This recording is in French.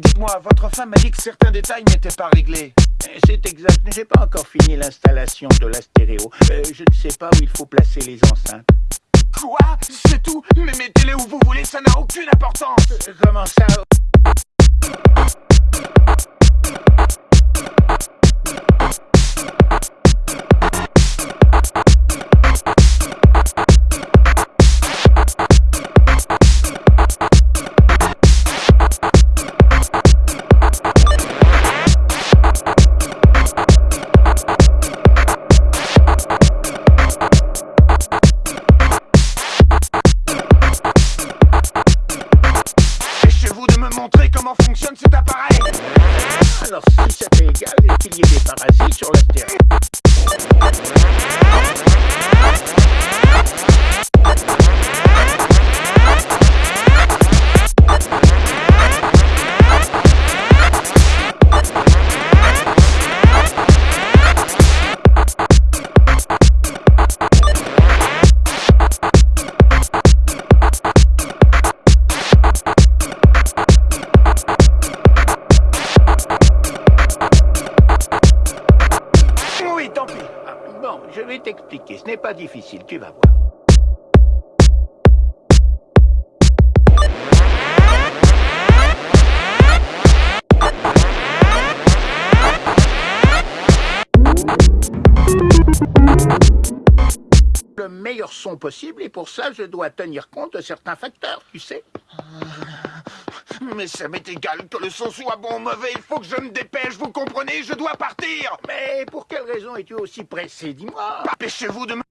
Dites-moi, votre femme m'a dit que certains détails n'étaient pas réglés. Eh, C'est exact, j'ai pas encore fini l'installation de la stéréo. Euh, je ne sais pas où il faut placer les enceintes. Quoi? C'est tout? Mais mettez-les où vous voulez, ça n'a aucune importance Euh, Comment ça? Montrer comment fonctionne cet appareil Alors, si ça t'est égal qu'il y ait des parasites sur la stéréo. Je vais t'expliquer, ce n'est pas difficile, tu vas voir. Le meilleur son possible et pour ça je dois tenir compte de certains facteurs, tu sais. Mais ça m'est égal que le son soit bon ou mauvais, il faut que je me dépêche, vous comprenez? Je dois partir. Mais pour quelle raison es-tu aussi pressé, dis-moi. Dépêchez-vous de me...